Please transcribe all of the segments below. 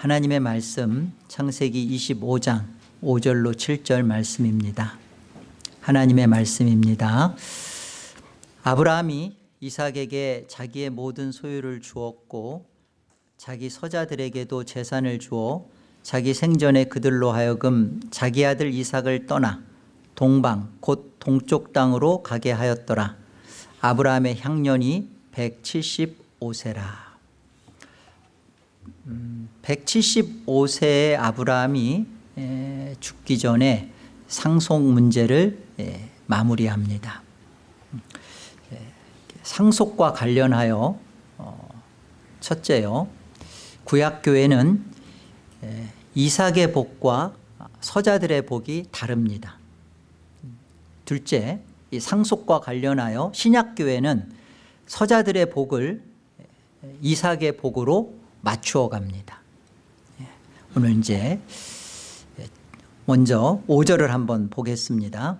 하나님의 말씀 창세기 25장 5절로 7절 말씀입니다. 하나님의 말씀입니다. 아브라함이 이삭에게 자기의 모든 소유를 주었고 자기 서자들에게도 재산을 주어 자기 생전에 그들로 하여금 자기 아들 이삭을 떠나 동방 곧 동쪽 땅으로 가게 하였더라. 아브라함의 향년이 175세라. 음, 175세의 아브라함이 에, 죽기 전에 상속 문제를 에, 마무리합니다. 에, 상속과 관련하여 어, 첫째요. 구약교회는 이삭의 복과 서자들의 복이 다릅니다. 둘째, 이 상속과 관련하여 신약교회는 서자들의 복을 이삭의 복으로 맞추어 갑니다. 오늘 이제 먼저 5절을 한번 보겠습니다.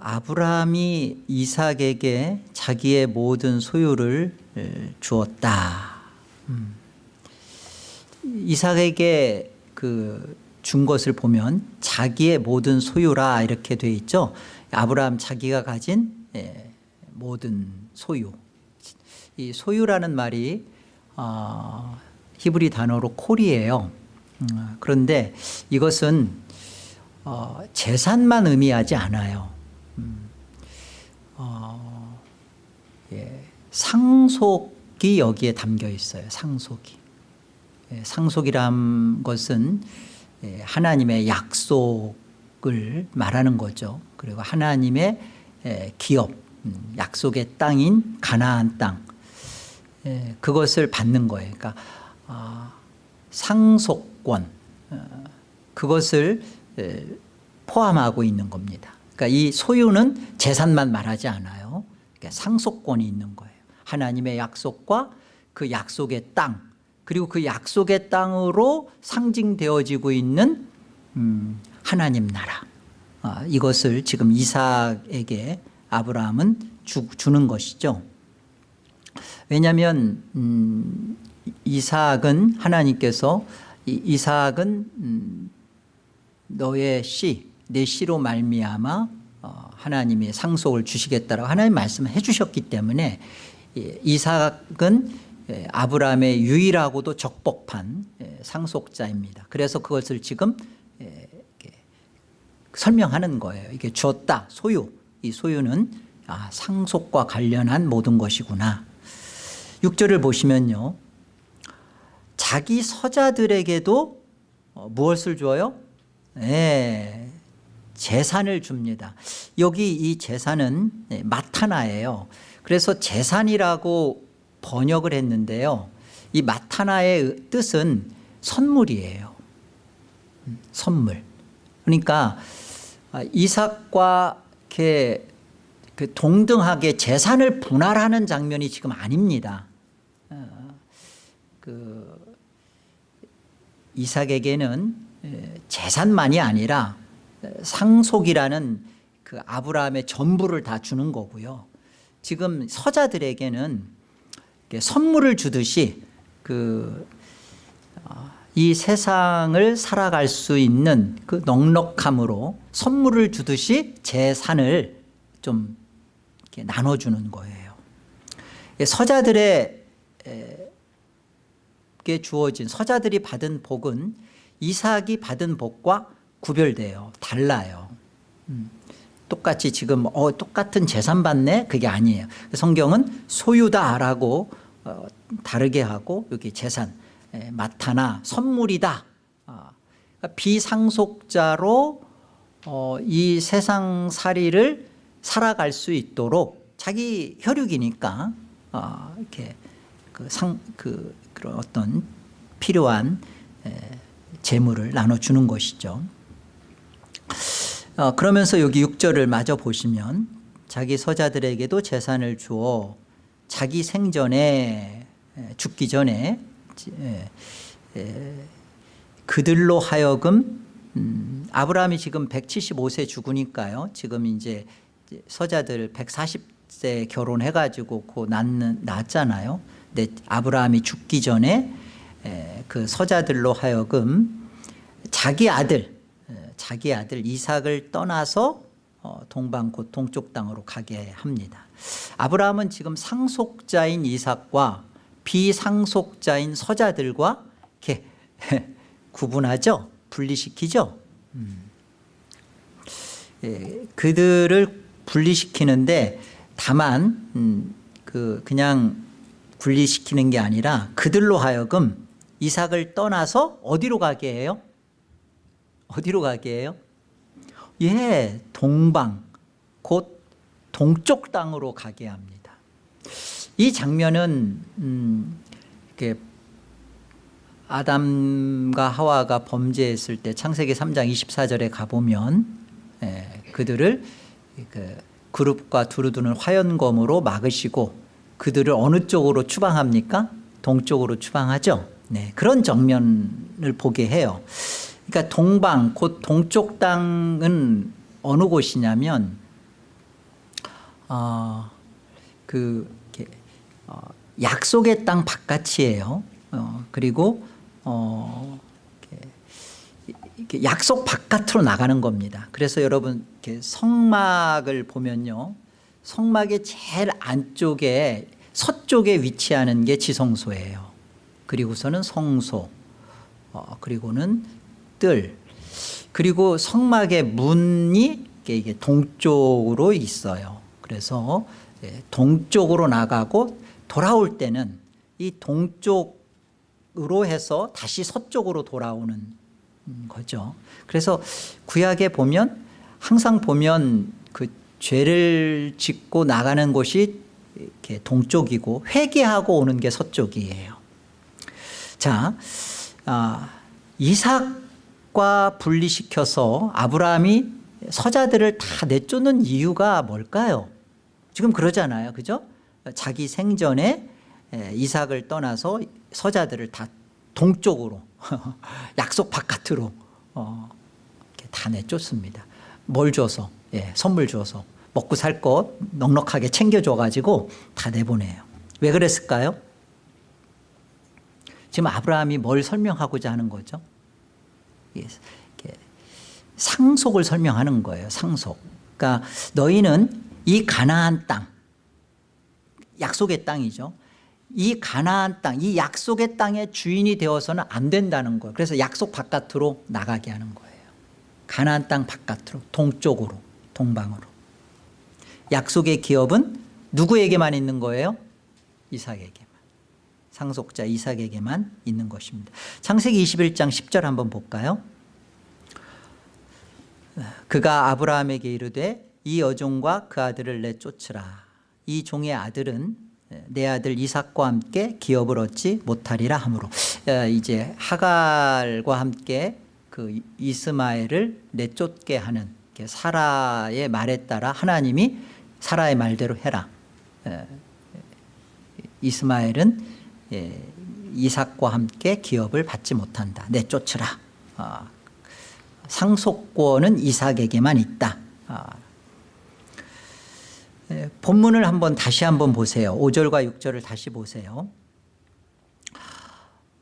아브라함이 이삭에게 자기의 모든 소유를 주었다. 음. 이삭에게 그 준 것을 보면 자기의 모든 소유라 이렇게 돼 있죠. 아브라함 자기가 가진 모든 소유. 이 소유라는 말이 어, 히브리 단어로 콜이에요. 음, 그런데 이것은 어, 재산만 의미하지 않아요. 음, 어, 예, 상속이 여기에 담겨 있어요. 상속이. 예, 상속이란 것은 예, 하나님의 약속을 말하는 거죠. 그리고 하나님의 예, 기업, 음, 약속의 땅인 가나안 땅 예, 그것을 받는 거예요. 그러니까 아, 상속권 어, 그것을 포함하고 있는 겁니다. 그러니까 이 소유는 재산만 말하지 않아요. 그러니까 상속권이 있는 거예요. 하나님의 약속과 그 약속의 땅 그리고 그 약속의 땅으로 상징되어지고 있는 음, 하나님 나라 아, 이것을 지금 이삭에게 아브라함은 주, 는 것이죠 왜냐하면 음, 이삭은 하나님께서 이, 이삭은 음, 너의 씨, 내 씨로 말미암아 어, 하나님이 상속을 주시겠다라고 하나님 말씀을 해주셨기 때문에 이삭은 예, 아브라함의 유일하고도 적법한 예, 상속자입니다. 그래서 그것을 지금 예, 설명하는 거예요. 이게 주었다 소유 이 소유는 아, 상속과 관련한 모든 것이구나. 6절을 보시면요. 자기 서자들에게도 어, 무엇을 줘요? 네, 재산을 줍니다. 여기 이 재산은 마타나예요. 그래서 재산이라고 번역을 했는데요. 이 마타나의 뜻은 선물이에요. 음, 선물. 그러니까 아, 이삭과 이렇게 그 동등하게 재산을 분할하는 장면이 지금 아닙니다. 어, 그 이삭에게는 재산만이 아니라 상속이라는 그 아브라함의 전부를 다 주는 거고요. 지금 서자들에게는 선물을 주듯이 그, 어, 이 세상을 살아갈 수 있는 그 넉넉함으로 선물을 주듯이 재산을 좀 나눠주는 거예요. 서자들에게 주어진 서자들이 받은 복은 이삭이 받은 복과 구별돼요. 달라요. 음. 똑같이 지금 어, 똑같은 재산 받네 그게 아니에요 성경은 소유다라고 어, 다르게 하고 여기 재산 에, 마타나 선물이다 어, 그러니까 비상속자로 어, 이 세상 살이를 살아갈 수 있도록 자기 혈육이니까 어, 이렇게 그 상, 그, 그런 어떤 필요한 에, 재물을 나눠주는 것이죠 어, 그러면서 여기 6절을 마저 보시면 자기 서자들에게도 재산을 주어 자기 생전에 죽기 전에 그들로 하여금 음, 아브라함이 지금 175세 죽으니까요. 지금 이제 서자들 140세 결혼해가지고 고 낳는, 낳았잖아요. 내 아브라함이 죽기 전에 에, 그 서자들로 하여금 자기 아들 에, 자기 아들 이삭을 떠나서 어, 동방 곧 동쪽 땅으로 가게 합니다. 아브라함은 지금 상속자인 이삭과 비상속자인 서자들과 이렇게 구분하죠. 분리시키죠. 음. 예, 그들을 분리시키는데 다만 음, 그 그냥 분리시키는 게 아니라 그들로 하여금 이삭을 떠나서 어디로 가게 해요? 어디로 가게 해요? 예, 동방 곧 동쪽 땅으로 가게 합니다. 이 장면은 음, 이렇게 아담과 하와가 범죄했을 때 창세기 3장 24절에 가보면 예, 그들을 그 그룹과 두루두는 화연검으로 막으시고 그들을 어느 쪽으로 추방합니까? 동쪽으로 추방하죠. 네, 그런 정면을 보게 해요. 그러니까 동방 곧 동쪽 땅은 어느 곳이냐면 어, 그 어, 약속의 땅 바깥이에요. 어, 그리고 어, 약속 바깥으로 나가는 겁니다. 그래서 여러분 이렇게 성막을 보면요, 성막의 제일 안쪽에 서쪽에 위치하는 게 지성소예요. 그리고서는 성소, 어, 그리고는 뜰, 그리고 성막의 문이 이게 동쪽으로 있어요. 그래서 예, 동쪽으로 나가고 돌아올 때는 이 동쪽으로 해서 다시 서쪽으로 돌아오는 거죠. 그래서 구약에 보면 항상 보면 그 죄를 짓고 나가는 곳이 이렇게 동쪽이고 회개하고 오는 게 서쪽이에요. 자, 아, 이삭과 분리시켜서 아브라함이 서자들을 다 내쫓는 이유가 뭘까요? 지금 그러잖아요. 그죠? 자기 생전에 이삭을 떠나서 서자들을 다 동쪽으로 약속 바깥으로 어, 다 내쫓습니다. 뭘 줘서 예, 선물 줘서 먹고 살 것 넉넉하게 챙겨줘가지고 다 내보내요. 왜 그랬을까요? 지금 아브라함이 뭘 설명하고자 하는 거죠? 예, 상속을 설명하는 거예요. 상속. 그러니까 너희는 이 가나안 땅, 약속의 땅이죠. 이 가나안 땅, 이 약속의 땅의 주인이 되어서는 안 된다는 거예요. 그래서 약속 바깥으로 나가게 하는 거예요. 가나안 땅 바깥으로, 동쪽으로, 동방으로. 약속의 기업은 누구에게만 있는 거예요? 이삭에게만. 상속자 이삭에게만 있는 것입니다. 창세기 21장 10절 한번 볼까요? 그가 아브라함에게 이르되 이 여종과 그 아들을 내쫓으라 이 종의 아들은 내 아들 이삭과 함께 기업을 얻지 못하리라 하므로 이제 하갈과 함께 그 이스마엘을 내쫓게 하는 사라의 말에 따라 하나님이 사라의 말대로 해라. 이스마엘은 이삭과 함께 기업을 받지 못한다. 내쫓으라. 아, 상속권은 이삭에게만 있다. 아. 예, 본문을 한번 다시 한번 보세요. 5절과 6절을 다시 보세요.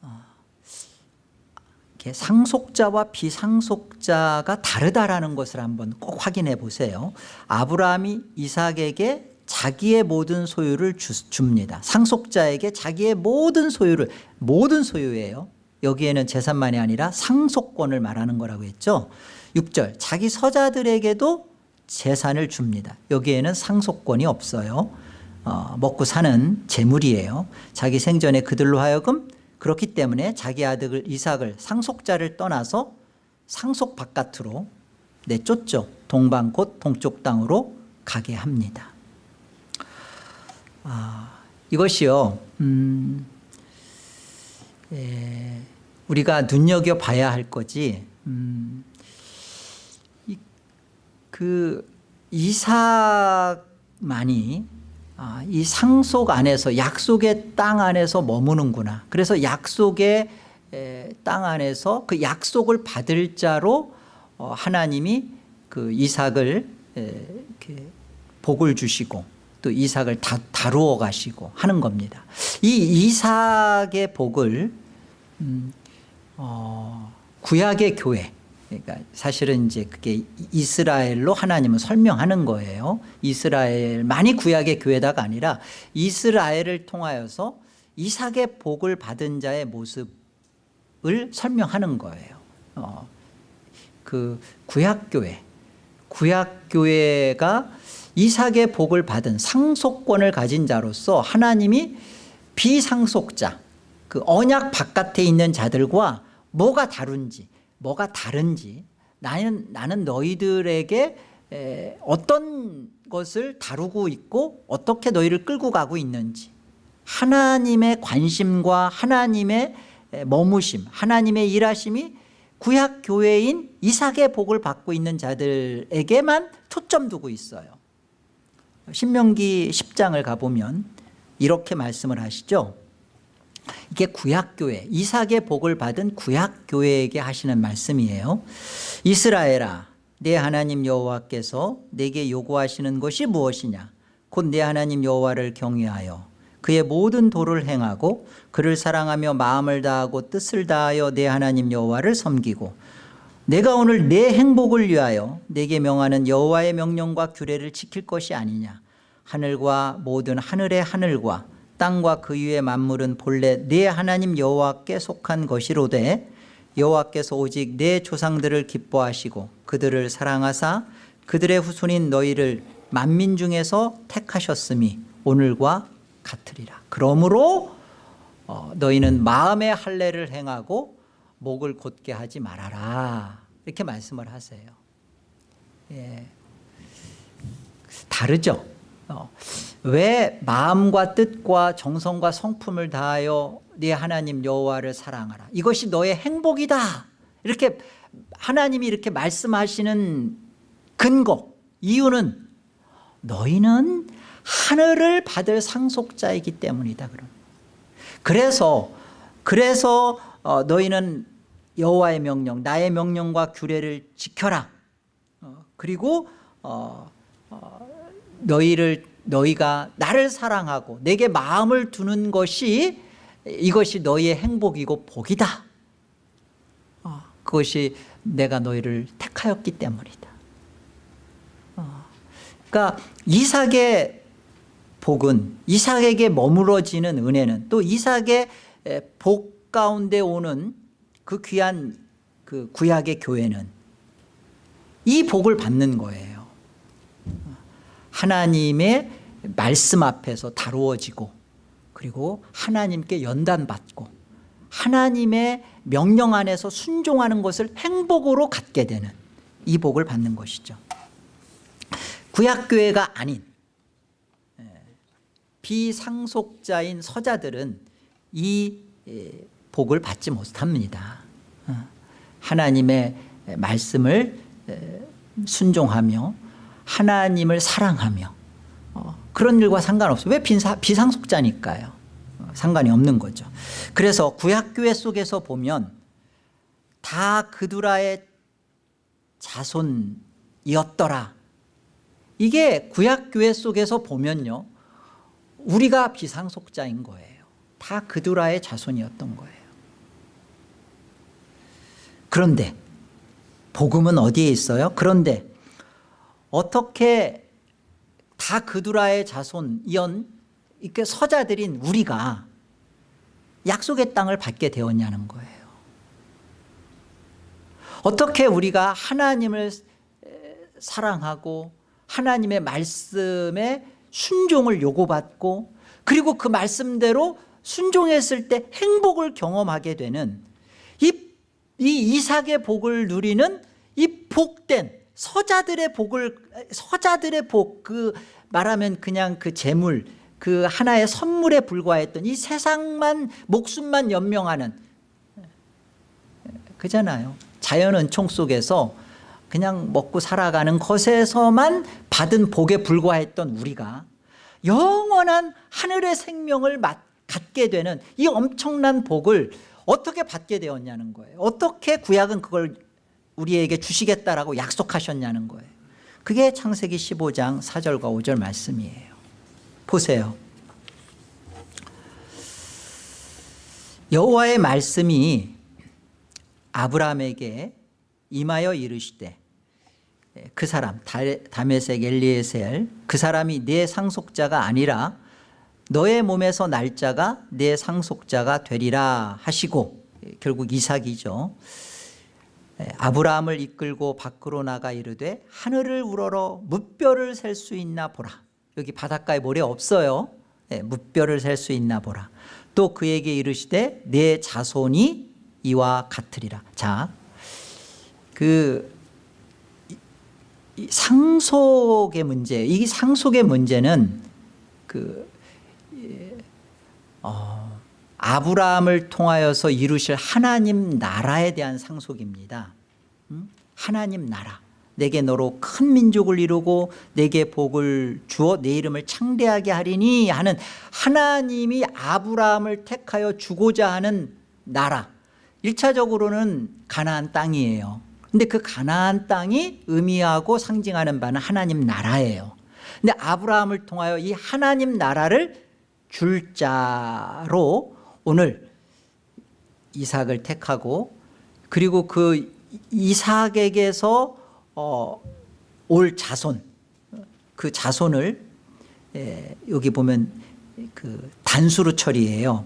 아, 상속자와 비상속자가 다르다라는 것을 한번 꼭 확인해 보세요. 아브라함이 이삭에게 자기의 모든 소유를 줍니다. 상속자에게 자기의 모든 소유를 모든 소유예요. 여기에는 재산만이 아니라 상속권을 말하는 거라고 했죠 6절 자기 서자들에게도 재산을 줍니다. 여기에는 상속권이 없어요. 어, 먹고 사는 재물이에요. 자기 생전에 그들로 하여금 그렇기 때문에 자기 아들 이삭을 상속자를 떠나서 상속 바깥으로 내쫓죠. 동방 곧 동쪽 땅으로 가게 합니다. 아, 이것이요 음, 예, 우리가 눈여겨봐야 할 거지 음, 이, 그 이삭만이 아, 이 상속 안에서 약속의 땅 안에서 머무는구나. 그래서 약속의 에, 땅 안에서 그 약속을 받을 자로 어, 하나님이 그 이삭을 에, 복을 주시고 또 이삭을 다, 다루어 가시고 하는 겁니다. 이 이삭의 복을 음, 어, 구약의 교회 그러니까 사실은 이제 그게 이스라엘로 하나님은 설명하는 거예요. 이스라엘만이 구약의 교회다가 아니라 이스라엘을 통하여서 이삭의 복을 받은 자의 모습을 설명하는 거예요. 어, 그 구약교회 구약교회가 이삭의 복을 받은 상속권을 가진 자로서 하나님이 비상속자 그 언약 바깥에 있는 자들과 뭐가 다른지 뭐가 다른지 나는, 나는 너희들에게 에, 어떤 것을 다루고 있고 어떻게 너희를 끌고 가고 있는지. 하나님의 관심과 하나님의 에, 머무심 하나님의 일하심이 구약교회인 이삭의 복을 받고 있는 자들에게만 초점 두고 있어요. 신명기 10장을 가보면 이렇게 말씀을 하시죠 이게 구약교회 이삭의 복을 받은 구약교회에게 하시는 말씀이에요. 이스라엘아 내 하나님 여호와께서 내게 요구하시는 것이 무엇이냐? 곧 내 하나님 여호와를 경외하여 그의 모든 도를 행하고 그를 사랑하며 마음을 다하고 뜻을 다하여 내 하나님 여호와를 섬기고 내가 오늘 내 행복을 위하여 내게 명하는 여호와의 명령과 규례를 지킬 것이 아니냐? 하늘과 모든 하늘의 하늘과 땅과 그 위의 만물은 본래 네 하나님 여호와께 속한 것이로되 여호와께서 오직 내 조상들을 기뻐하시고 그들을 사랑하사 그들의 후손인 너희를 만민 중에서 택하셨음이 오늘과 같으리라. 그러므로 어, 너희는 마음의 할례를 행하고 목을 곧게 하지 말아라. 이렇게 말씀을 하세요. 예. 다르죠? 어, 왜 마음과 뜻과 정성과 성품을 다하여 네 하나님 여호와를 사랑하라? 이것이 너의 행복이다. 이렇게 하나님이 이렇게 말씀하시는 근거 이유는 너희는 하늘을 받을 상속자이기 때문이다 그럼. 그래서 그래서 어, 너희는 여호와의 명령 나의 명령과 규례를 지켜라. 어, 그리고 어, 어, 너희를 너희가 나를 사랑하고 내게 마음을 두는 것이 이것이 너희의 행복이고 복이다. 어, 그것이 내가 너희를 택하였기 때문이다. 어, 그러니까 이삭의 복은 이삭에게 머물러지는 은혜는 또 이삭의 복 가운데 오는 그 귀한 그 구약의 교회는 이 복을 받는 거예요 하나님의 말씀 앞에서 다루어지고 그리고 하나님께 연단받고 하나님의 명령 안에서 순종하는 것을 행복으로 갖게 되는 이 복을 받는 것이죠. 구약교회가 아닌 비상속자인 서자들은 이 복을 받지 못합니다. 어, 하나님의 말씀을 순종하며 하나님을 사랑하며 어, 그런 일과 상관없어요. 왜 비사, 비상속자니까요. 어, 상관이 없는 거죠. 그래서 구약교회 속에서 보면 다 그두라의 자손이었더라. 이게 구약교회 속에서 보면요 우리가 비상속자인 거예요. 다 그두라의 자손이었던 거예요. 그런데 복음은 어디에 있어요? 그런데 어떻게 다 그두라의 자손 이런 이렇게 서자들인 우리가 약속의 땅을 받게 되었냐는 거예요. 어떻게 우리가 하나님을 사랑하고 하나님의 말씀에 순종을 요구받고 그리고 그 말씀대로 순종했을 때 행복을 경험하게 되는 이, 이 이삭의 복을 누리는 이 복된 서자들의 복을 서자들의 복 그 말하면 그냥 그 재물 그 하나의 선물에 불과했던 이 세상만 목숨만 연명하는. 그잖아요. 자연 은총 속에서 그냥 먹고 살아가는 것에서만 받은 복에 불과했던 우리가 영원한 하늘의 생명을 갖게 되는 이 엄청난 복을 어떻게 받게 되었냐는 거예요. 어떻게 구약은 그걸 우리에게 주시겠다라고 약속하셨냐는 거예요. 그게 창세기 15장 4절과 5절 말씀이에요. 보세요. 여호와의 말씀이 아브라함에게 임하여 이르시되 그 사람 다메섹 엘리에셀 그 사람이 내 상속자가 아니라 너의 몸에서 날짜가 내 상속자가 되리라 하시고 결국 이삭이죠 아브라함을 이끌고 밖으로 나가 이르되 하늘을 우러러 무뼈를 셀 수 있나 보라. 여기 바닷가에 모래 없어요. 예, 무뼈를 셀 수 있나 보라. 또 그에게 이르시되 내 자손이 이와 같으리라. 자그 상속의 문제 이 상속의 문제는 그 어, 아브라함을 통하여서 이루실 하나님 나라에 대한 상속입니다. 음? 하나님 나라. 내게 너로 큰 민족을 이루고 내게 복을 주어 내 이름을 창대하게 하리니 하는 하나님이 아브라함을 택하여 주고자 하는 나라. 1차적으로는 가나안 땅이에요. 근데 그 가나안 땅이 의미하고 상징하는 바는 하나님 나라예요. 근데 아브라함을 통하여 이 하나님 나라를 줄 자로 오늘 이삭을 택하고 그리고 그 이삭에게서 어, 올 자손 그 자손을 에, 여기 보면 그 단수로 처리해요.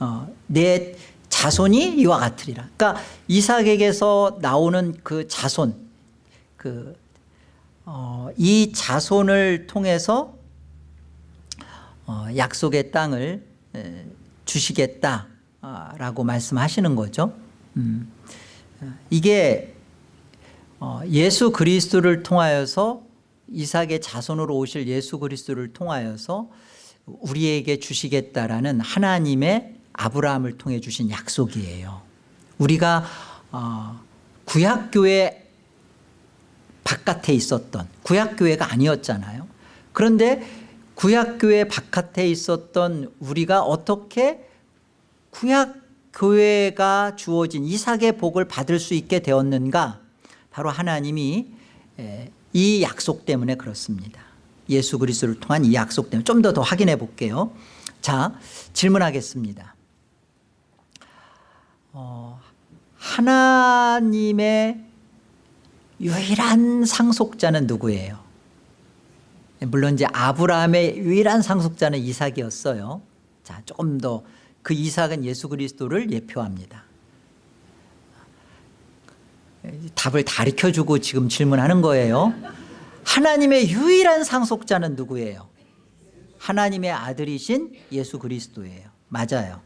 어, 내 자손이 이와 같으리라. 그러니까 이삭에게서 나오는 그 자손 그, 어, 이 자손을 통해서 어, 약속의 땅을 에, 주시겠다라고 말씀하시는 거죠. 음. 이게 어, 예수 그리스도를 통하여서 이삭의 자손으로 오실 예수 그리스도를 통하여서 우리에게 주시겠다라는 하나님의 아브라함을 통해 주신 약속이에요. 우리가 어, 구약교회 바깥에 있었던 구약교회가 아니었잖아요. 그런데 구약교회 바깥에 있었던 우리가 어떻게 구약교회가 주어진 이삭의 복을 받을 수 있게 되었는가? 바로 하나님이 이 약속 때문에 그렇습니다. 예수 그리스도를 통한 이 약속 때문에 좀 더 더 확인해 볼게요. 자 질문하겠습니다. 어, 하나님의 유일한 상속자는 누구예요? 물론 이제 아브라함의 유일한 상속자는 이삭이었어요. 자, 조금 더 그 이삭은 예수 그리스도를 예표합니다. 답을 가르쳐 주고 지금 질문하는 거예요. 하나님의 유일한 상속자는 누구예요? 하나님의 아들이신 예수 그리스도예요. 맞아요.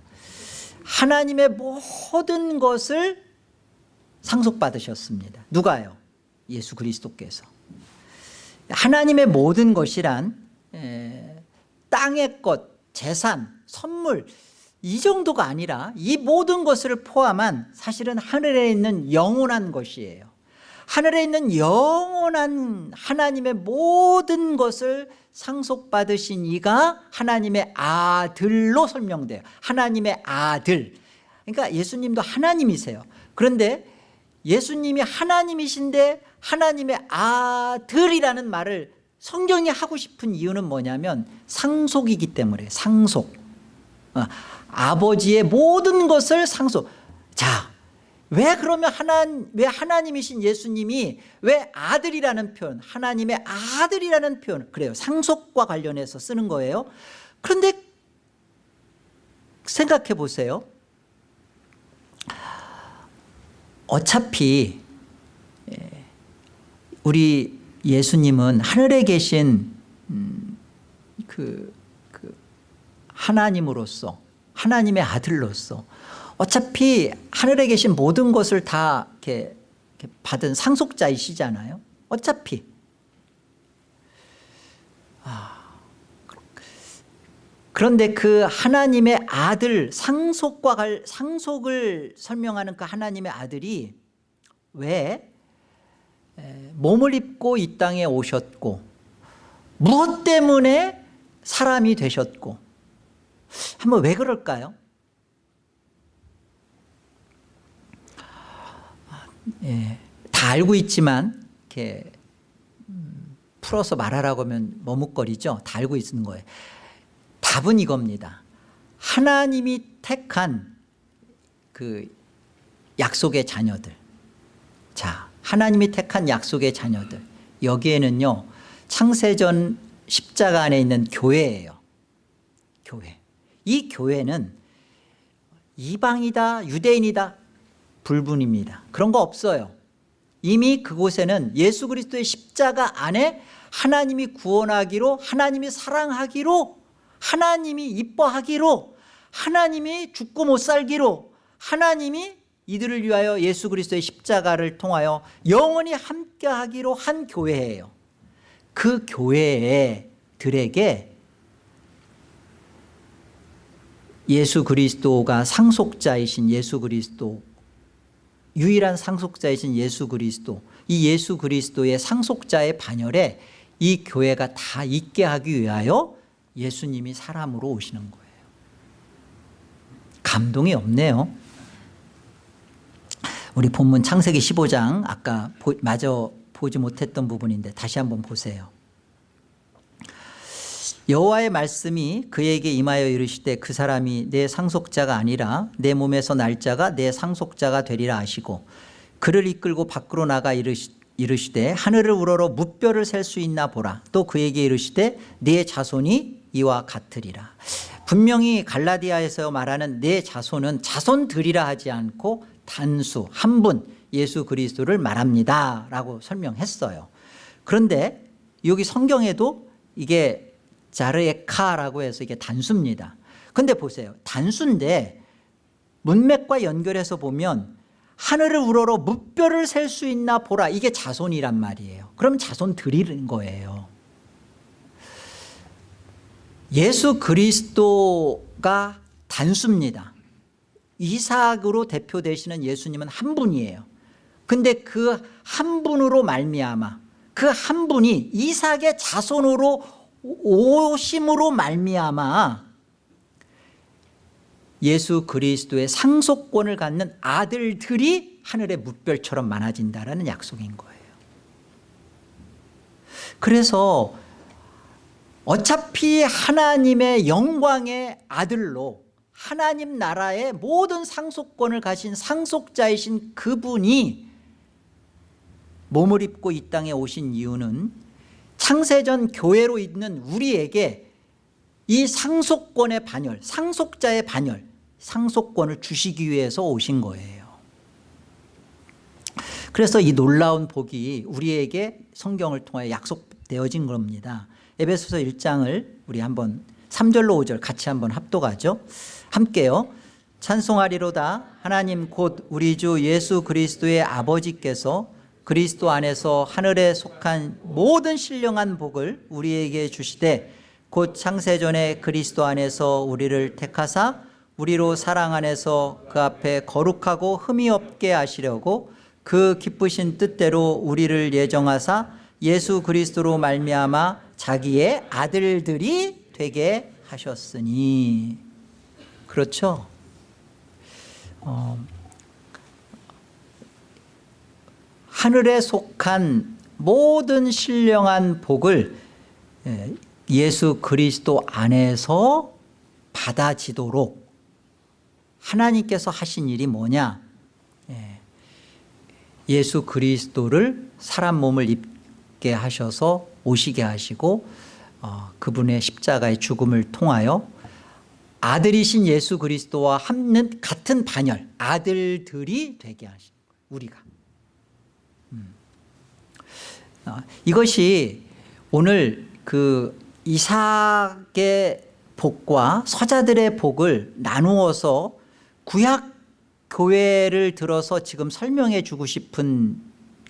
하나님의 모든 것을 상속받으셨습니다 누가요? 예수 그리스도께서 하나님의 모든 것이란 땅의 것, 재산, 선물 이 정도가 아니라 이 모든 것을 포함한 사실은 하늘에 있는 영원한 것이에요. 하늘에 있는 영원한 하나님의 모든 것을 상속받으신 이가 하나님의 아들로 설명돼요. 하나님의 아들. 그러니까 예수님도 하나님이세요. 그런데 예수님이 하나님이신데 하나님의 아들이라는 말을 성경이 하고 싶은 이유는 뭐냐면 상속이기 때문에 상속. 어, 아버지의 모든 것을 상속. 자 왜 그러면 하나, 왜 하나님이신 예수님이 왜 아들이라는 표현 하나님의 아들이라는 표현 그래요. 상속과 관련해서 쓰는 거예요. 그런데 생각해 보세요. 어차피 예, 우리 예수님은 하늘에 계신 음, 그, 그 하나님으로서 하나님의 아들로서 어차피 하늘에 계신 모든 것을 다 이렇게, 이렇게 받은 상속자이시잖아요. 어차피. 아, 그런데 그 하나님의 아들 상속과 갈, 상속을 설명하는 그 하나님의 아들이 왜 몸을 입고 이 땅에 오셨고 무엇 때문에 사람이 되셨고 한번 왜 그럴까요? 예, 다 알고 있지만 이렇게 음, 풀어서 말하라고 하면 머뭇거리죠. 다 알고 있는 거예요. 답은 이겁니다. 하나님이 택한 그 약속의 자녀들. 자, 하나님이 택한 약속의 자녀들. 여기에는요, 창세전 십자가 안에 있는 교회예요. 교회. 이 교회는 이방이다, 유대인이다, 불분입니다. 그런 거 없어요. 이미 그곳에는 예수 그리스도의 십자가 안에 하나님이 구원하기로 하나님이 사랑하기로 하나님이 이뻐하기로 하나님이 죽고 못 살기로 하나님이 이들을 위하여 예수 그리스도의 십자가를 통하여 영원히 함께하기로 한 교회예요. 그 교회들에게 예수 그리스도가 상속자이신 예수 그리스도 유일한 상속자이신 예수 그리스도 이 예수 그리스도의 상속자의 반열에 이 교회가 다 있게 하기 위하여 예수님이 사람으로 오시는 거예요. 감동이 없네요 우리 본문 창세기 15장 아까 보, 마저 보지 못했던 부분인데 다시 한번 보세요. 여호와의 말씀이 그에게 임하여 이르시되 그 사람이 내 상속자가 아니라 내 몸에서 날짜가 내 상속자가 되리라 하시고 그를 이끌고 밖으로 나가 이르시, 이르시되 하늘을 우러러 무뼈를 셀 수 있나 보라. 또 그에게 이르시되 네 자손이 이와 같으리라. 분명히 갈라디아에서 말하는 내 자손은 자손들이라 하지 않고 단수 한 분 예수 그리스도를 말합니다 라고 설명했어요. 그런데 여기 성경에도 이게 자르에카라고 해서 이게 단수입니다. 근데 보세요. 단수인데 문맥과 연결해서 보면 하늘을 우러러 무뼈를 셀 수 있나 보라. 이게 자손이란 말이에요. 그럼 자손 드리는 거예요. 예수 그리스도가 단수입니다 이삭으로 대표되시는 예수님은 한 분이에요. 근데 그 한 분으로 말미암아 그 한 분이 이삭의 자손으로 오심으로 말미암아 예수 그리스도의 상속권을 갖는 아들들이 하늘의 무별처럼 많아진다는 약속인 거예요. 그래서 어차피 하나님의 영광의 아들로 하나님 나라의 모든 상속권을 가신 상속자이신 그분이 몸을 입고 이 땅에 오신 이유는 창세전 교회로 있는 우리에게 이 상속권의 반열 상속자의 반열 상속권을 주시기 위해서 오신 거예요. 그래서 이 놀라운 복이 우리에게 성경을 통하여 약속되어진 겁니다. 에베소서 1장을 우리 한번 3절로 5절 같이 한번 합독하죠 함께요. 찬송하리로다. 하나님 곧 우리 주 예수 그리스도의 아버지께서 그리스도 안에서 하늘에 속한 모든 신령한 복을 우리에게 주시되 곧 창세전에 그리스도 안에서 우리를 택하사 우리로 사랑 안에서 그 앞에 거룩하고 흠이 없게 하시려고 그 기쁘신 뜻대로 우리를 예정하사 예수 그리스도로 말미암아 자기의 아들들이 되게 하셨으니 그렇죠? 어, 하늘에 속한 모든 신령한 복을 예, 예수 그리스도 안에서 받아지도록 하나님께서 하신 일이 뭐냐? 예, 예수 그리스도를 사람 몸을 입게 하셔서 오시게 하시고 어, 그분의 십자가의 죽음을 통하여 아들이신 예수 그리스도와 함는 같은 반열 아들들이 되게 하신 우리가. 음. 어, 이것이 오늘 그 이삭의 복과 서자들의 복을 나누어서 구약 교회를 들어서 지금 설명해 주고 싶은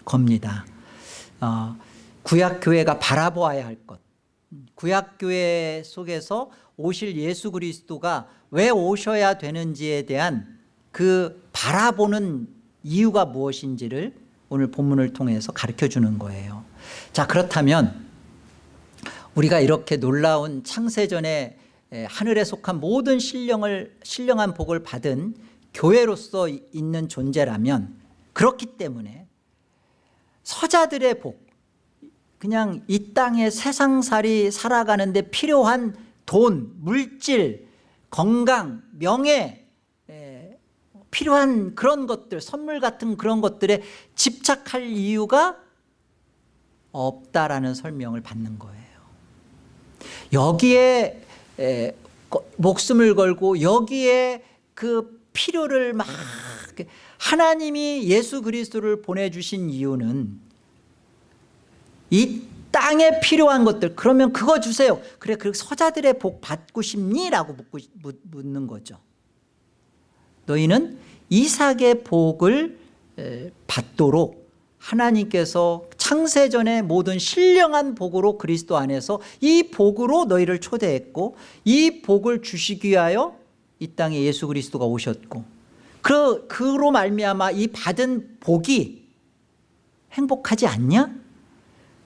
겁니다. 어, 구약 교회가 바라보아야 할 것. 구약 교회 속에서 오실 예수 그리스도가 왜 오셔야 되는지에 대한 그 바라보는 이유가 무엇인지를 오늘 본문을 통해서 가르쳐 주는 거예요. 자 그렇다면 우리가 이렇게 놀라운 창세전에 하늘에 속한 모든 신령을 신령한 복을 받은 교회로서 있는 존재라면 그렇기 때문에 서자들의 복 그냥 이 땅에 세상살이 살아가는데 필요한 돈, 물질, 건강, 명예 에, 필요한 그런 것들 선물 같은 그런 것들에 집착할 이유가 없다라는 설명을 받는 거예요. 여기에 에, 거- 목숨을 걸고 여기에 그 필요를 막 하나님이 예수 그리스도를 보내주신 이유는 이 땅에 필요한 것들 그러면 그거 주세요 그래 그 서자들의 복 받고 싶니? 라고 묻고, 묻- 묻는 거죠 너희는 이삭의 복을 에, 받도록 하나님께서 창세전의 모든 신령한 복으로 그리스도 안에서 이 복으로 너희를 초대했고 이 복을 주시기 위하여 이 땅에 예수 그리스도가 오셨고 그, 그로 말미암아 이 받은 복이 행복하지 않냐?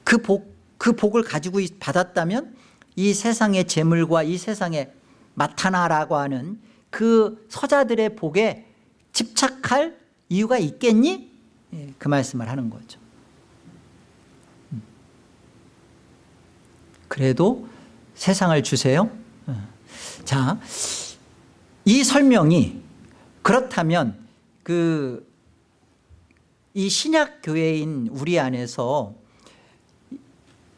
그 복, 그 복을 가지고 있- 받았다면 이 세상의 재물과 이 세상의 마타나라고 하는 그 서자들의 복에 집착할 이유가 있겠니? 예, 그 말씀을 하는 거죠. 음. 그래도 세상을 주세요. 어. 자, 이 설명이 그렇다면 그 이 신약 교회인 우리 안에서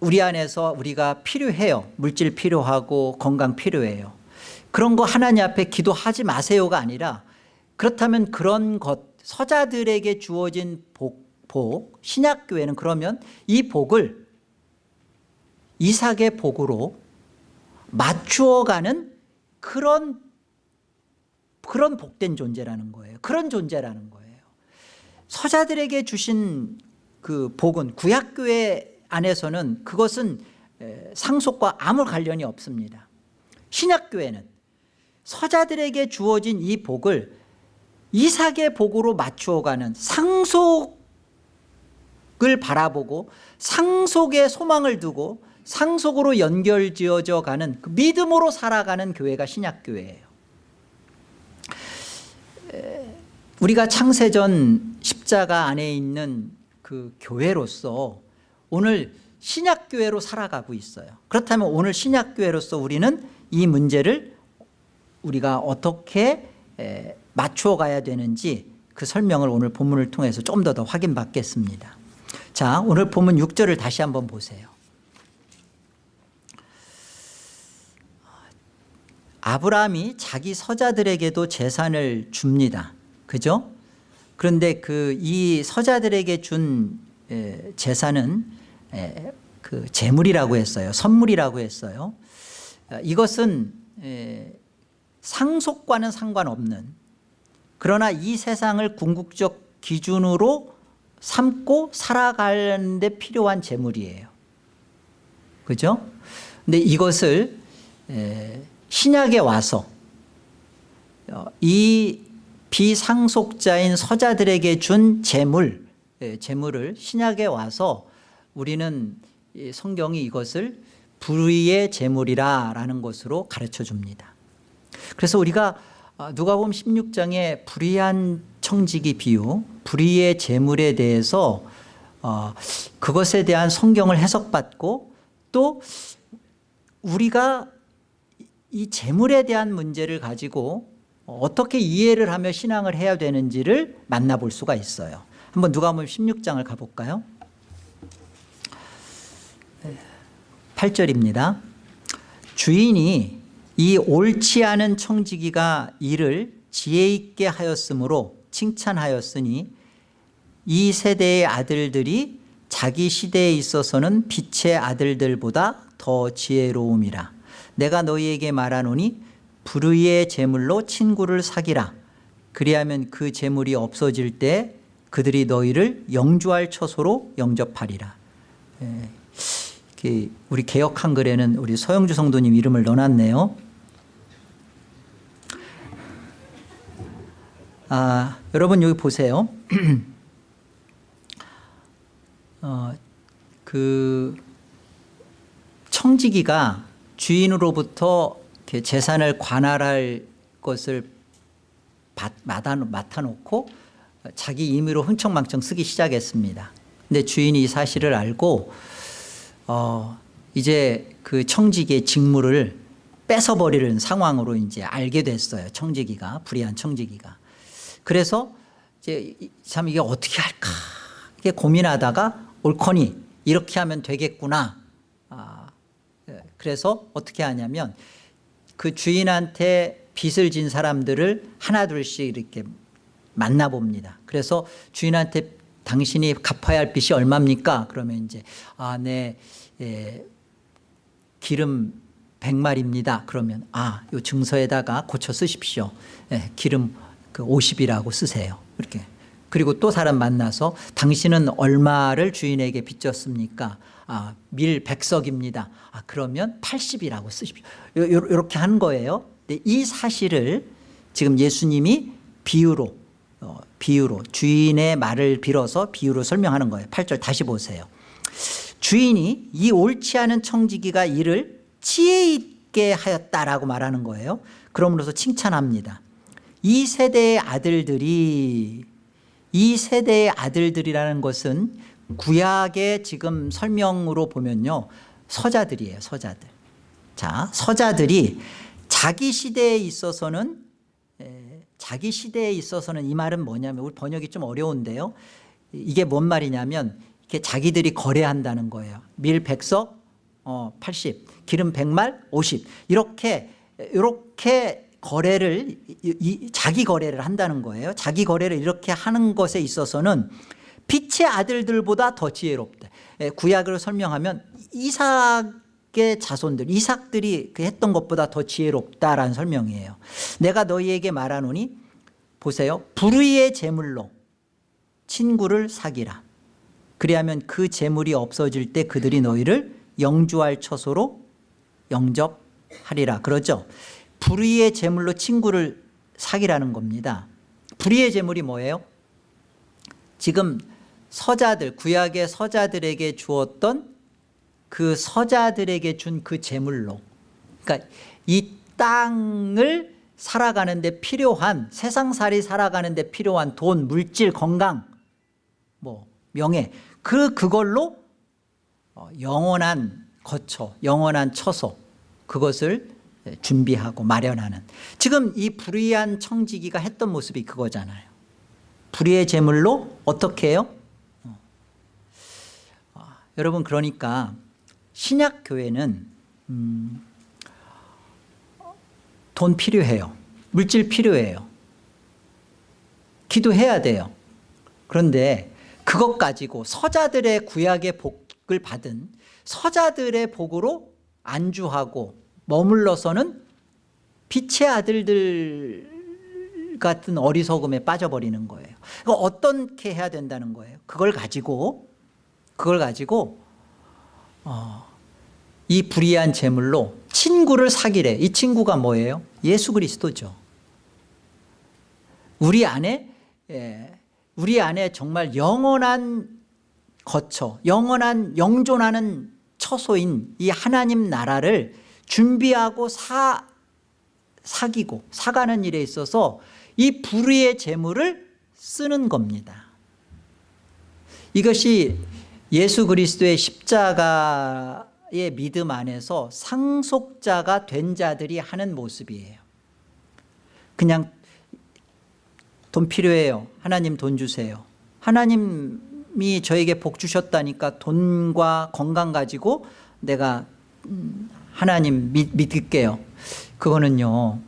우리 안에서 우리가 필요해요. 물질 필요하고 건강 필요해요. 그런 거 하나님 앞에 기도하지 마세요가 아니라 그렇다면 그런 것 서자들에게 주어진 복, 복 신약 교회는 그러면 이 복을 이삭의 복으로 맞추어가는 그런 그런 복된 존재라는 거예요. 그런 존재라는 거예요. 서자들에게 주신 그 복은 구약교회 안에서는 그것은 에, 상속과 아무 관련이 없습니다. 신약교회는 서자들에게 주어진 이 복을 이삭의 복으로 맞추어가는 상속을 바라보고 상속에 소망을 두고 상속으로 연결지어져 가는 그 믿음으로 살아가는 교회가 신약교회예요. 우리가 창세전 십자가 안에 있는 그 교회로서 오늘 신약교회로 살아가고 있어요 그렇다면 오늘 신약교회로서 우리는 이 문제를 우리가 어떻게 에, 맞추어 가야 되는지 그 설명을 오늘 본문을 통해서 좀 더 더 확인받겠습니다 자 오늘 본문 6절을 다시 한번 보세요 아브라함이 자기 서자들에게도 재산을 줍니다. 그죠? 그런데 그 이 서자들에게 준 에, 재산은 에, 그 재물이라고 했어요. 선물이라고 했어요. 어, 이것은 에, 상속과는 상관없는 그러나 이 세상을 궁극적 기준으로 삼고 살아가는데 필요한 재물이에요. 그죠? 근데 이것을 에, 신약에 와서 어, 이 비상속자인 서자들에게 준 재물, 예, 재물을 신약에 와서 우리는 이 성경이 이것을 불의의 재물이라는 것으로 가르쳐 줍니다. 그래서 우리가 어, 누가복음 16장의 불의한 청지기 비유, 불의의 재물에 대해서 어, 그것에 대한 성경을 해석받고 또 우리가 이 재물에 대한 문제를 가지고 어떻게 이해를 하며 신앙을 해야 되는지를 만나볼 수가 있어요. 한번 누가복음 16장을 가볼까요? 8절입니다. 주인이 이 옳지 않은 청지기가 이를 지혜 있게 하였으므로 칭찬하였으니 이 세대의 아들들이 자기 시대에 있어서는 빛의 아들들보다 더 지혜로움이라. 내가 너희에게 말하노니 불의의 재물로 친구를 사기라. 그리하면 그 재물이 없어질 때 그들이 너희를 영주할 처소로 영접하리라. 예, 우리 개혁 한글에는 우리 서영주 성도님 이름을 넣어놨네요 아, 여러분 여기 보세요 어, 그 청지기가 주인으로부터 재산을 관할할 것을 받- 맡아, 맡아놓고 자기 임의로 흥청망청 쓰기 시작했습니다. 근데 주인이 이 사실을 알고 어, 이제 그 청지기의 직무를 뺏어버리는 상황으로 이제 알게 됐어요. 청지기가 불의한 청지기가. 그래서 이제 이- 참 이게 어떻게 할까 이게 고민하다가 옳거니 이렇게 하면 되겠구나. 아, 예. 그래서 어떻게 하냐면 그 주인한테 빚을 진 사람들을 하나둘씩 이렇게 만나봅니다. 그래서 주인한테 당신이 갚아야 할 빚이 얼마입니까? 그러면 이제 아, 네, 예, 기름 100마리입니다. 그러면 아, 요 증서에다가 고쳐 쓰십시오. 예, 기름 그 50이라고 쓰세요. 이렇게. 그리고 또 사람 만나서 당신은 얼마를 주인에게 빚졌습니까? 아, 밀 100석입니다. 아, 그러면 80이라고 쓰십시오. 요- 요- 요렇게 한 거예요. 이 사실을 지금 예수님이 비유로 어, 비유로 주인의 말을 빌어서 비유로 설명하는 거예요. 8절 다시 보세요. 주인이 이 옳지 않은 청지기가 이를 지혜 있게 하였다라고 말하는 거예요. 그러므로서 칭찬합니다. 이 세대의 아들들이 이 세대의 아들들이라는 것은 구약의 지금 설명으로 보면요. 서자들이에요. 서자들. 자, 서자들이 자기 시대에 있어서는 에, 자기 시대에 있어서는 이 말은 뭐냐면 우리 번역이 좀 어려운데요. 이게 뭔 말이냐면 이렇게 자기들이 거래한다는 거예요. 밀 100석 어, 80, 기름 100말 50 이렇게 이렇게 거래를 이, 이, 자기 거래를 한다는 거예요. 자기 거래를 이렇게 하는 것에 있어서는 빛의 아들들보다 더 지혜롭다. 예, 구약을 설명하면 이삭 의 자손들, 이삭들이 그 했던 것보다 더 지혜롭다라는 설명이에요. 내가 너희에게 말하노니 보세요. 불의의 제물로 친구를 사기라. 그리하면 그 재물이 없어질 때 그들이 너희를 영주할 처소로 영접하리라. 그러죠. 불의의 재물로 친구를 사기라는 겁니다. 불의의 재물이 뭐예요? 지금 서자들 구약의 서자들에게 주었던 그 서자들에게 준그 재물로 그러니까 이 땅을 살아가는 데 필요한 세상살이 살아가는 데 필요한 돈, 물질, 건강 뭐 명예 그 그걸로 어, 영원한 거처, 영원한 처소 그것을 준비하고 마련하는 지금 이 불의한 청지기가 했던 모습이 그거잖아요. 불의의 제물로 어떻게 해요? 어. 아, 여러분 그러니까 신약 교회는 음, 돈 필요해요. 물질 필요해요. 기도해야 돼요. 그런데 그것 가지고 서자들의 구약의 복을 받은 서자들의 복으로 안주하고 머물러서는 빛의 아들들 같은 어리석음에 빠져버리는 거예요. 그거 어떻게 해야 된다는 거예요? 그걸 가지고 그걸 가지고 어, 이 불의한 재물로 친구를 사기래. 이 친구가 뭐예요? 예수 그리스도죠. 우리 안에 예, 우리 안에 정말 영원한 거처, 영원한 영존하는 처소인 이 하나님 나라를 준비하고 사, 사기고 사가는 일에 있어서 이 불의의 재물을 쓰는 겁니다. 이것이 예수 그리스도의 십자가의 믿음 안에서 상속자가 된 자들이 하는 모습이에요. 그냥 돈 필요해요. 하나님 돈 주세요. 하나님이 저에게 복 주셨다니까 돈과 건강 가지고 내가 음, 하나님 믿, 믿을게요. 그거는요.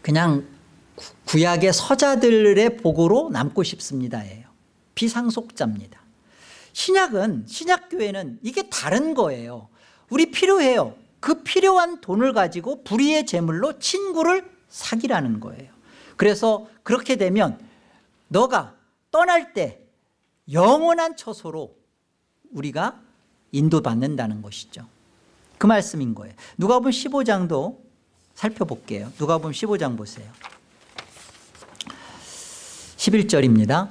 그냥 구- 구약의 서자들의 복으로 남고 싶습니다 예요. 비상속자입니다. 신약은 신약교회는 이게 다른 거예요. 우리 필요해요. 그 필요한 돈을 가지고 불의의 제물로 친구를 사기라는 거예요. 그래서 그렇게 되면 너가 떠날 때 영원한 처소로 우리가 인도받는다는 것이죠. 그 말씀인 거예요. 누가복음 15장도 살펴볼게요. 누가복음 15장 보세요. 11절입니다.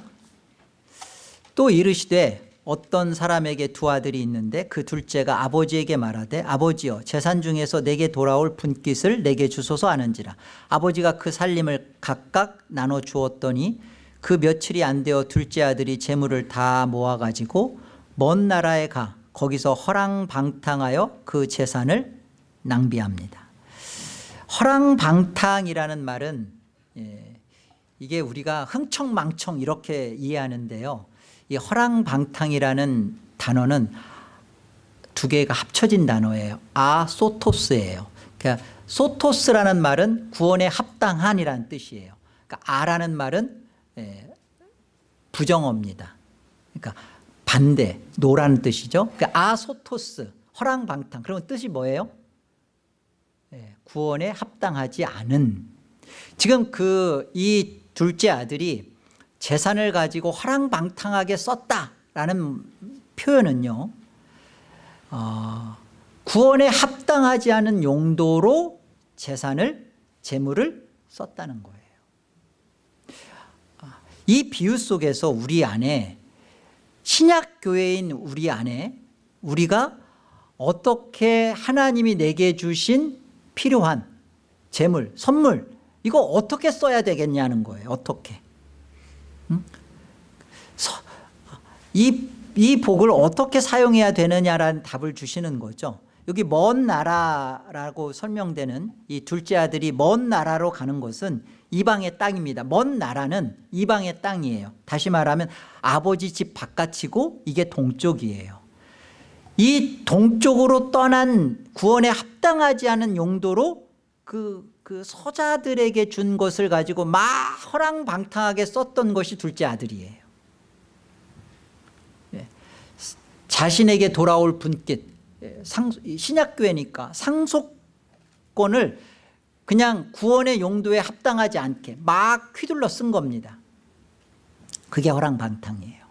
또 이르시되 어떤 사람에게 두 아들이 있는데 그 둘째가 아버지에게 말하되 아버지여 재산 중에서 내게 돌아올 분깃을 내게 주소서 하는지라 아버지가 그 살림을 각각 나눠 주었더니 그 며칠이 안 되어 둘째 아들이 재물을 다 모아가지고 먼 나라에 가 거기서 허랑방탕하여 그 재산을 낭비합니다 허랑방탕이라는 말은 예, 이게 우리가 흥청망청 이렇게 이해하는데요. 이 허랑방탕이라는 단어는 두 개가 합쳐진 단어예요. 아소토스예요. 그러니까 소토스라는 말은 구원에 합당한이라는 뜻이에요. 그러니까 아라는 말은 예, 부정어입니다. 그러니까 반대, 노라는 뜻이죠. 그러니까 아소토스, 허랑방탕. 그러면 뜻이 뭐예요? 예, 구원에 합당하지 않은. 지금 그 이 둘째 아들이 재산을 가지고 허랑방탕하게 썼다라는 표현은요. 어, 구원에 합당하지 않은 용도로 재산을 재물을 썼다는 거예요. 아, 이 비유 속에서 우리 안에 신약 교회인 우리 안에 우리가 어떻게 하나님이 내게 주신 필요한 재물, 선물 이거 어떻게 써야 되겠냐는 거예요. 어떻게? 이, 이 복을 어떻게 사용해야 되느냐라는 답을 주시는 거죠. 여기 먼 나라라고 설명되는 이 둘째 아들이 먼 나라로 가는 것은 이방의 땅입니다. 먼 나라는 이방의 땅이에요. 다시 말하면 아버지 집 바깥이고 이게 동쪽이에요. 이 동쪽으로 떠난 구원에 합당하지 않은 용도로 그, 그 서자들에게 준 것을 가지고 막 허랑방탕하게 썼던 것이 둘째 아들이에요. 예. 자신에게 돌아올 분깃 예, 상, 신약교회니까 상속권을 그냥 구원의 용도에 합당하지 않게 막 휘둘러 쓴 겁니다. 그게 허랑방탕이에요.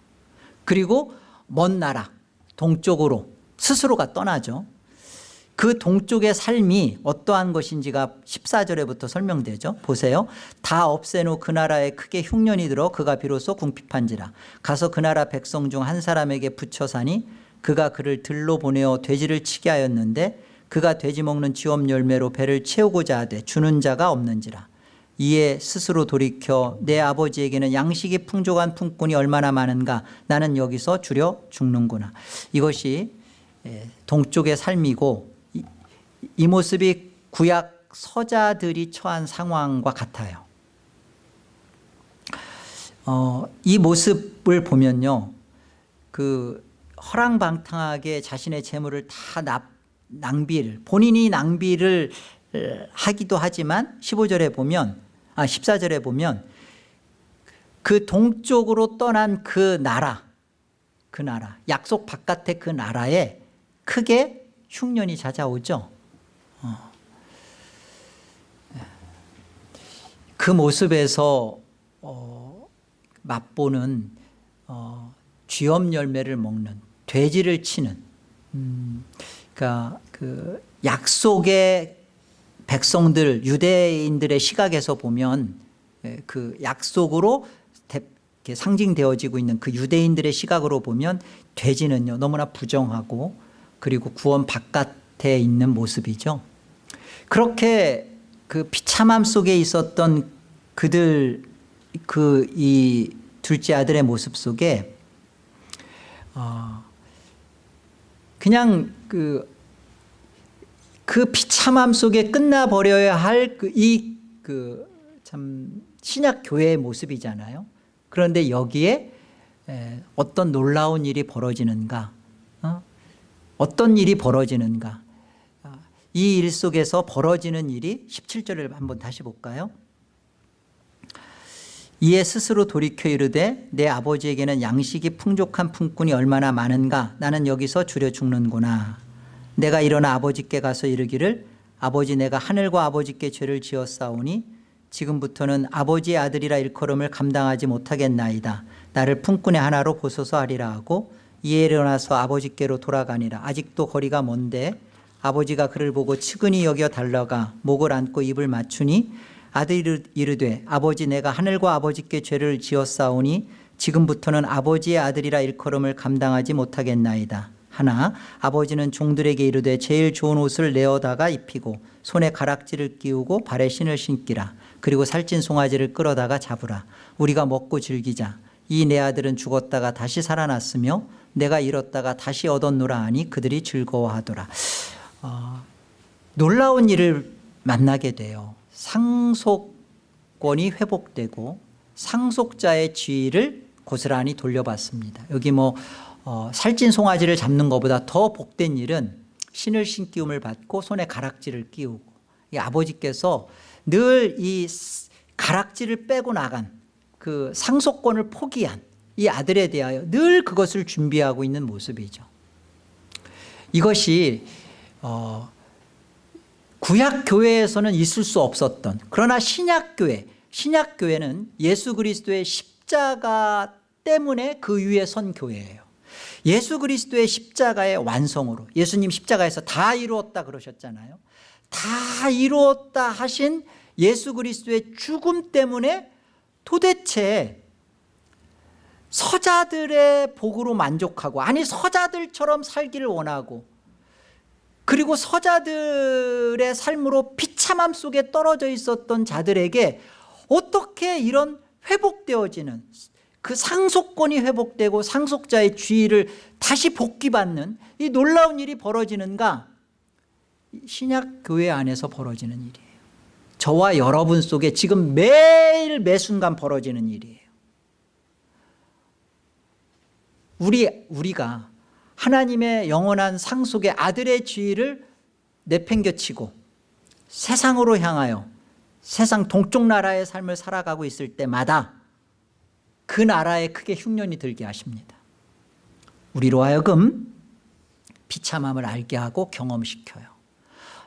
그리고 먼 나라 동쪽으로 스스로가 떠나죠. 그 동쪽의 삶이 어떠한 것인지가 14절에부터 설명되죠. 보세요. 다 없애놓 그 나라에 크게 흉년이 들어 그가 비로소 궁핍한지라 가서 그 나라 백성 중 한 사람에게 붙여 사니 그가 그를 들로 보내어 돼지를 치게 하였는데 그가 돼지 먹는 지업 열매로 배를 채우고자 하되 주는 자가 없는지라 이에 스스로 돌이켜 내 아버지에게는 양식이 풍족한 품꾼이 얼마나 많은가 나는 여기서 줄여 죽는구나 이것이 예, 동쪽의 삶이고 이, 이 모습이 구약 서자들이 처한 상황과 같아요 어, 이 모습을 보면요 그 허랑방탕하게 자신의 재물을 다 납, 낭비를 본인이 낭비를 하기도 하지만 15절에 보면 아 14절에 보면 그 동쪽으로 떠난 그 나라 그 나라 약속 바깥의 그 나라에 크게 흉년이 찾아오죠 어. 그 모습에서 어, 맛보는 어, 쥐엄 열매를 먹는 돼지를 치는 음, 그러니까 그 약속의 백성들 유대인들의 시각에서 보면 예, 그 약속으로 상징되어지고 있는 그 유대인들의 시각으로 보면 돼지는요 너무나 부정하고 그리고 구원 바깥에 있는 모습이죠 그렇게 그 비참함 속에 있었던 그들 그 이 둘째 아들의 모습 속에 어 그냥 그, 그 비참함 속에 끝나버려야 할그이그 참 신약 교회의 모습이잖아요. 그런데 여기에 어떤 놀라운 일이 벌어지는가 어? 어떤 일이 벌어지는가 아, 이 일 속에서 벌어지는 일이 17절을 한번 다시 볼까요? 이에 스스로 돌이켜 이르되 내 아버지에게는 양식이 풍족한 품꾼이 얼마나 많은가? 나는 여기서 줄여 죽는구나. 내가 일어나 아버지께 가서 이르기를 아버지 내가 하늘과 아버지께 죄를 지었사오니 지금부터는 아버지의 아들이라 일컬음을 감당하지 못하겠나이다. 나를 품꾼의 하나로 보소서 하리라 하고 이에 일어나서 아버지께로 돌아가니라. 아직도 거리가 먼데 아버지가 그를 보고 측은히 여겨 달러가 목을 안고 입을 맞추니 아들이 이르되 아버지 내가 하늘과 아버지께 죄를 지었사오니 지금부터는 아버지의 아들이라 일컬음을 감당하지 못하겠나이다. 하나 아버지는 종들에게 이르되 제일 좋은 옷을 내어다가 입히고 손에 가락지를 끼우고 발에 신을 신기라. 그리고 살찐 송아지를 끌어다가 잡으라. 우리가 먹고 즐기자. 이 내 아들은 죽었다가 다시 살아났으며 내가 잃었다가 다시 얻었노라 하니 그들이 즐거워하더라 어, 놀라운 일을 만나게 돼요. 상속권이 회복되고 상속자의 지위를 고스란히 돌려받습니다. 여기 뭐 어, 살찐 송아지를 잡는 것보다 더 복된 일은 신을 신기움을 받고 손에 가락지를 끼우고 이 아버지께서 늘 이 가락지를 빼고 나간 그 상속권을 포기한 이 아들에 대하여 늘 그것을 준비하고 있는 모습이죠. 이것이 어, 구약 교회에서는 있을 수 없었던 그러나 신약 교회 신약 교회는 예수 그리스도의 십자가 때문에 그 위에 선 교회예요. 예수 그리스도의 십자가의 완성으로 예수님 십자가에서 다 이루었다 그러셨잖아요. 다 이루었다 하신 예수 그리스도의 죽음 때문에 도대체 서자들의 복으로 만족하고 아니 서자들처럼 살기를 원하고 그리고 서자들의 삶으로 비참함 속에 떨어져 있었던 자들에게 어떻게 이런 회복되어지는 그 상속권이 회복되고 상속자의 주의를 다시 복귀받는 이 놀라운 일이 벌어지는가? 신약교회 안에서 벌어지는 일이에요. 저와 여러분 속에 지금 매일 매순간 벌어지는 일이에요. 우리, 우리가 하나님의 영원한 상 속의 아들의 지위를 내팽겨치고 세상으로 향하여 세상 동쪽 나라의 삶을 살아가고 있을 때마다 그 나라에 크게 흉년이 들게 하십니다. 우리로 하여금 비참함을 알게 하고 경험시켜요.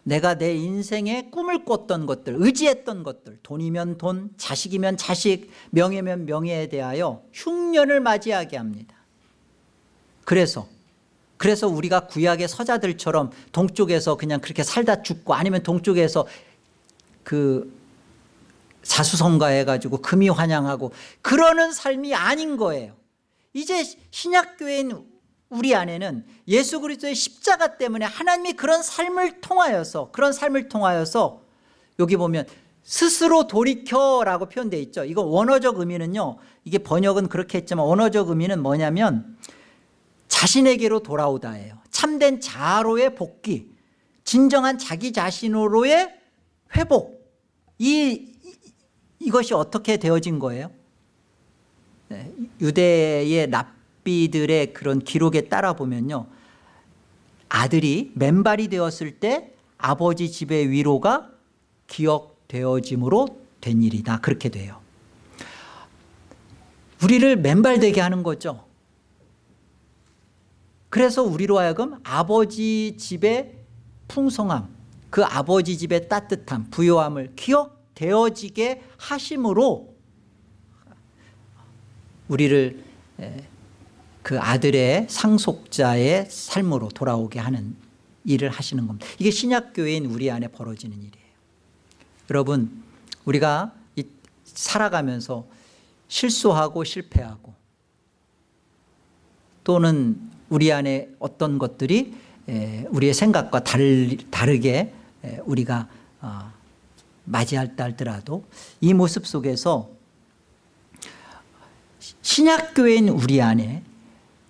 내가 내 인생에 꿈을 꿨던 것들 의지했던 것들 돈이면 돈 자식이면 자식 명예면 명예에 대하여 흉년을 맞이하게 합니다. 그래서 그래서 우리가 구약의 서자들처럼 동쪽에서 그냥 그렇게 살다 죽고 아니면 동쪽에서 그 사수성가해가지고 금이 환영하고 그러는 삶이 아닌 거예요. 이제 신약교회인 우리 안에는 예수 그리스도의 십자가 때문에 하나님이 그런 삶을 통하여서 그런 삶을 통하여서 여기 보면 스스로 돌이켜라고 표현되어 있죠. 이거 원어적 의미는요 이게 번역은 그렇게 했지만 원어적 의미는 뭐냐면 자신에게로 돌아오다예요. 참된 자아로의 복귀 진정한 자기 자신으로의 회복. 이, 이 것이 어떻게 되어진 거예요? 네, 유대의 랍비들의 그런 기록에 따라 보면요. 아들이 맨발이 되었을 때 아버지 집의 위로가 기억되어짐으로 된 일이다. 그렇게 돼요. 우리를 맨발되게 하는 거죠 그래서 우리로 하여금 아버지 집의 풍성함 그 아버지 집의 따뜻함 부요함을 기억되어지게 하심으로 우리를 그 아들의 상속자의 삶으로 돌아오게 하는 일을 하시는 겁니다. 이게 신약교회인 우리 안에 벌어지는 일이에요. 여러분 우리가 살아가면서 실수하고 실패하고 또는 우리 안에 어떤 것들이 우리의 생각과 다르게 우리가 어, 맞이할 할더라도 이 모습 속에서 신약교회인 우리 안에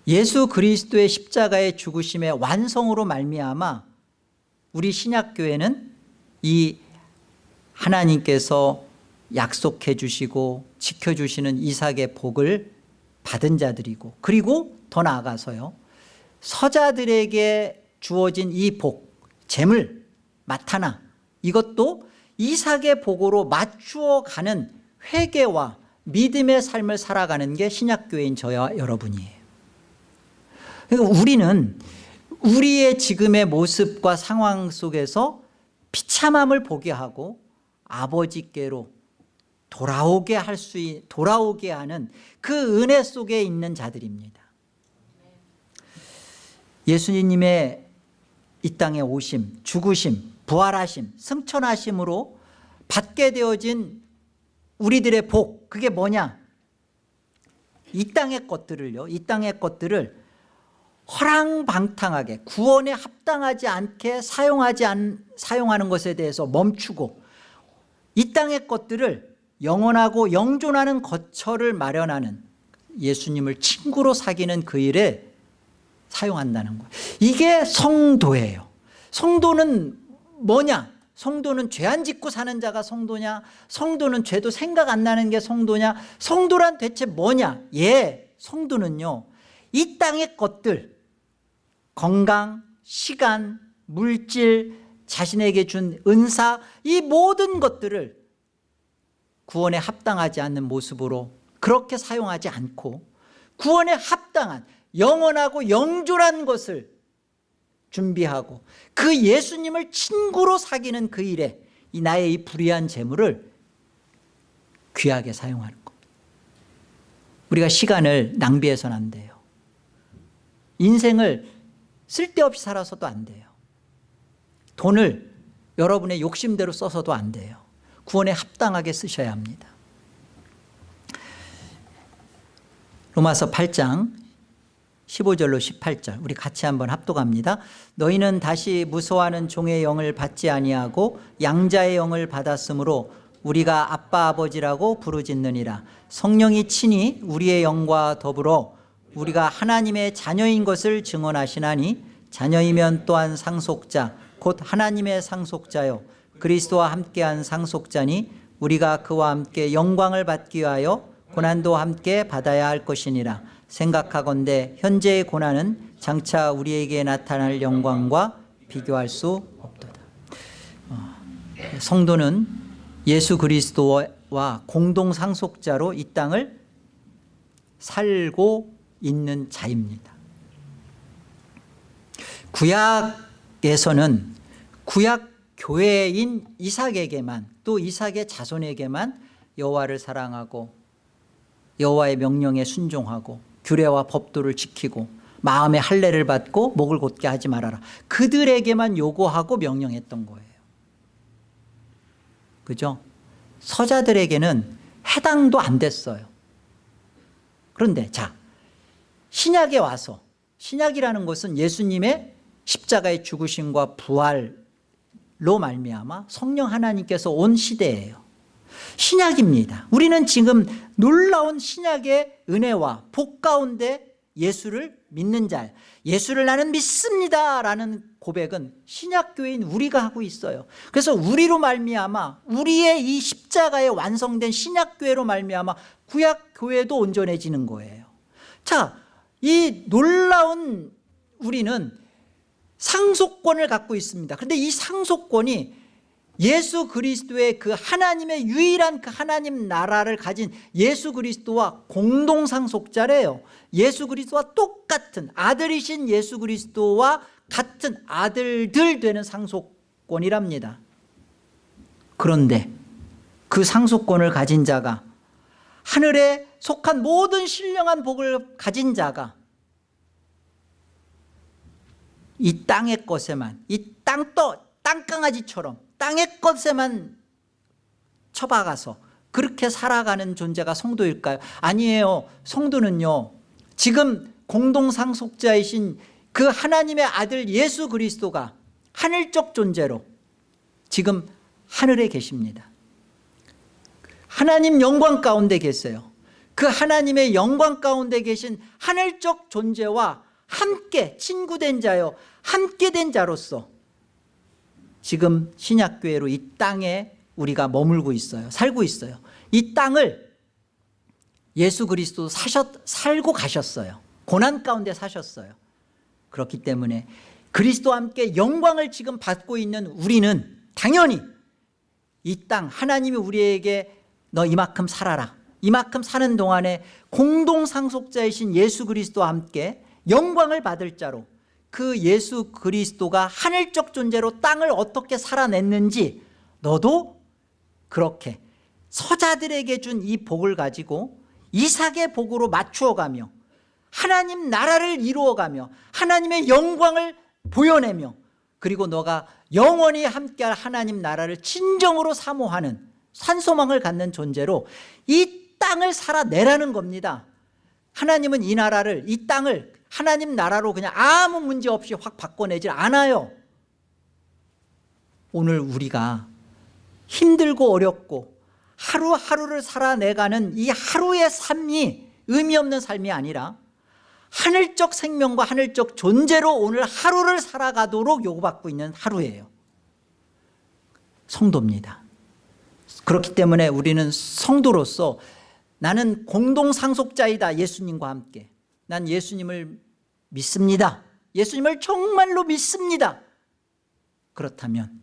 예수 그리스도의 십자가의 죽으심의 완성으로 말미암아 우리 신약교회는 이 하나님께서 약속해 주시고 지켜주시는 이삭의 복을 받은 자들이고 그리고 더 나아가서요 서자들에게 주어진 이 복, 재물, 마타나 이것도 이삭의 복으로 맞추어 가는 회개와 믿음의 삶을 살아가는 게 신약교회인 저와 여러분이에요. 그러니까 우리는 우리의 지금의 모습과 상황 속에서 비참함을 보게 하고 아버지께로 돌아오게 할 수 돌아오게 하는 그 은혜 속에 있는 자들입니다 예수님의 이 땅에 오심, 죽으심, 부활하심, 승천하심으로 받게 되어진 우리들의 복 그게 뭐냐? 이 땅의 것들을요. 이 땅의 것들을 허랑방탕하게 구원에 합당하지 않게 사용하지 않, 사용하는 것에 대해서 멈추고 이 땅의 것들을 영원하고 영존하는 거처를 마련하는 예수님을 친구로 사귀는 그 일에 사용한다는 거예요. 이게 성도예요. 성도는 뭐냐? 성도는 죄 안 짓고 사는 자가 성도냐? 성도는 죄도 생각 안 나는 게 성도냐? 성도란 대체 뭐냐? 예 성도는요 이 땅의 것들 건강 시간 물질 자신에게 준 은사 이 모든 것들을 구원에 합당하지 않는 모습으로 그렇게 사용하지 않고 구원에 합당한 영원하고 영존한 것을 준비하고 그 예수님을 친구로 사귀는 그 일에 이 나의 이 불의한 재물을 귀하게 사용하는 것. 우리가 시간을 낭비해서는 안 돼요. 인생을 쓸데없이 살아서도 안 돼요. 돈을 여러분의 욕심대로 써서도 안 돼요. 구원에 합당하게 쓰셔야 합니다. 로마서 8장 15절로 18절. 우리 같이 한번 합독합니다. 너희는 다시 무서워하는 종의 영을 받지 아니하고 양자의 영을 받았으므로 우리가 아빠 아버지라고 부르짖느니라. 성령이 친히 우리의 영과 더불어 우리가 하나님의 자녀인 것을 증언하시나니 자녀이면 또한 상속자 곧 하나님의 상속자요. 그리스도와 함께한 상속자니 우리가 그와 함께 영광을 받기 위하여 고난도 함께 받아야 할 것이니라 생각하건대 현재의 고난은 장차 우리에게 나타날 영광과 비교할 수 없도다. 어, 성도는 예수 그리스도와 공동 상속자로 이 땅을 살고 있는 자입니다. 구약에서는 구약 교회인 이삭에게만 또 이삭의 자손에게만 여호와를 사랑하고 여호와의 명령에 순종하고 규례와 법도를 지키고 마음의 할례를 받고 목을 곧게 하지 말아라. 그들에게만 요구하고 명령했던 거예요. 그죠? 서자들에게는 해당도 안 됐어요. 그런데 자 신약에 와서 신약이라는 것은 예수님의 십자가의 죽으심과 부활로 말미암아 성령 하나님께서 온 시대예요 신약입니다. 우리는 지금 놀라운 신약의 은혜와 복 가운데 예수를 믿는 자 예수를 나는 믿습니다 라는 고백은 신약교회인 우리가 하고 있어요. 그래서 우리로 말미암아 우리의 이 십자가에 완성된 신약교회로 말미암아 구약교회도 온전해지는 거예요. 자이 놀라운 우리는 상속권을 갖고 있습니다. 그런데 이 상속권이 예수 그리스도의 그 하나님의 유일한 그 하나님 나라를 가진 예수 그리스도와 공동상속자래요. 예수 그리스도와 똑같은 아들이신 예수 그리스도와 같은 아들들 되는 상속권이랍니다. 그런데 그 상속권을 가진 자가 하늘에 속한 모든 신령한 복을 가진 자가 이 땅의 것에만 이 땅떠 땅강아지처럼 땅의 것에만 처박아서 그렇게 살아가는 존재가 성도일까요? 아니에요. 성도는요 지금 공동상속자이신 그 하나님의 아들 예수 그리스도가 하늘적 존재로 지금 하늘에 계십니다. 하나님 영광 가운데 계세요. 그 하나님의 영광 가운데 계신 하늘적 존재와 함께 친구된 자요. 함께 된 자로서 지금 신약교회로 이 땅에 우리가 머물고 있어요. 살고 있어요. 이 땅을 예수 그리스도 사셨, 살고 가셨어요. 고난 가운데 사셨어요. 그렇기 때문에 그리스도와 함께 영광을 지금 받고 있는 우리는 당연히 이 땅 하나님이 우리에게 너 이만큼 살아라. 이만큼 사는 동안에 공동상속자이신 예수 그리스도와 함께 영광을 받을 자로 그 예수 그리스도가 하늘적 존재로 땅을 어떻게 살아냈는지 너도 그렇게 서자들에게 준 이 복을 가지고 이삭의 복으로 맞추어가며 하나님 나라를 이루어가며 하나님의 영광을 보여내며 그리고 너가 영원히 함께할 하나님 나라를 진정으로 사모하는 산소망을 갖는 존재로 이 땅을 살아내라는 겁니다. 하나님은 이 나라를 이 땅을 하나님 나라로 그냥 아무 문제 없이 확 바꿔내질 않아요. 오늘 우리가 힘들고 어렵고 하루하루를 살아내가는 이 하루의 삶이 의미 없는 삶이 아니라 하늘적 생명과 하늘적 존재로 오늘 하루를 살아가도록 요구받고 있는 하루예요. 성도입니다. 그렇기 때문에 우리는 성도로서 나는 공동 상속자이다 예수님과 함께. 난 예수님을 믿습니다. 예수님을 정말로 믿습니다. 그렇다면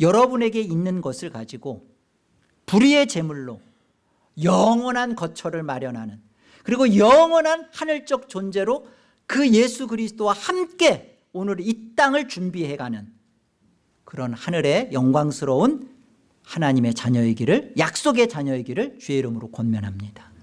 여러분에게 있는 것을 가지고 불의의 제물로 영원한 거처를 마련하는 그리고 영원한 하늘적 존재로 그 예수 그리스도와 함께 오늘 이 땅을 준비해가는 그런 하늘의 영광스러운 하나님의 자녀이기를 약속의 자녀이기를 주의 이름으로 권면합니다